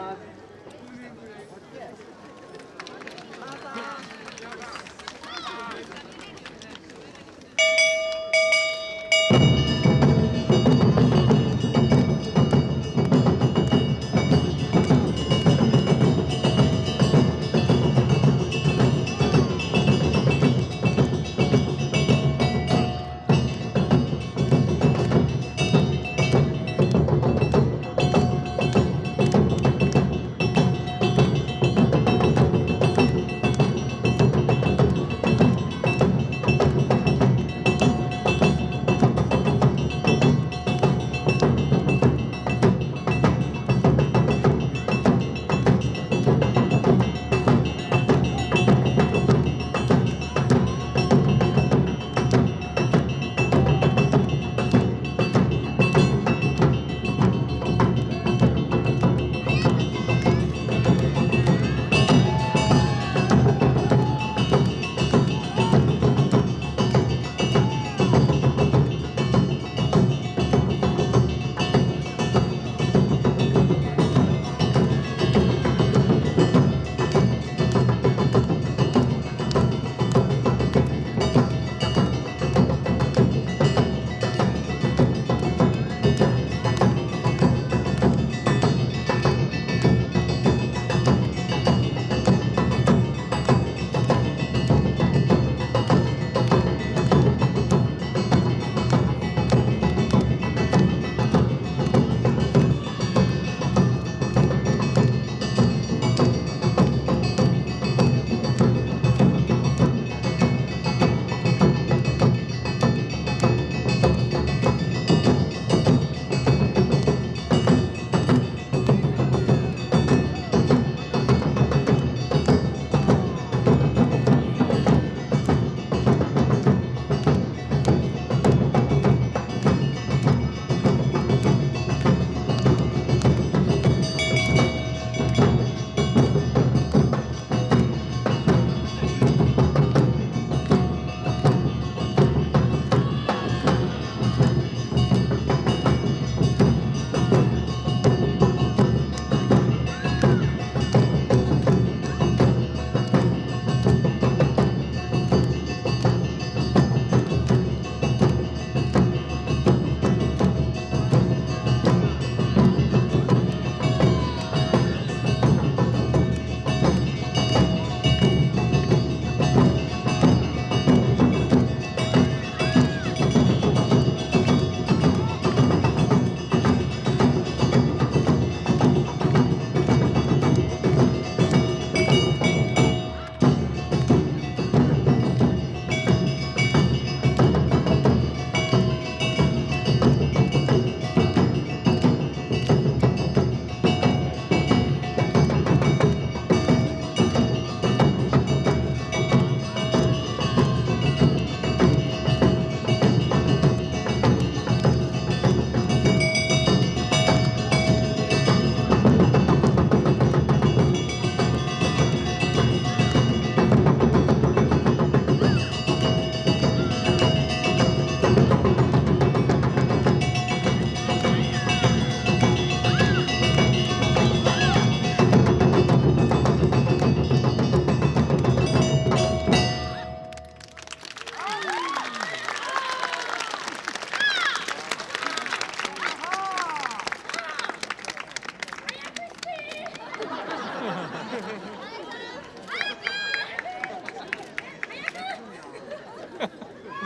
Ha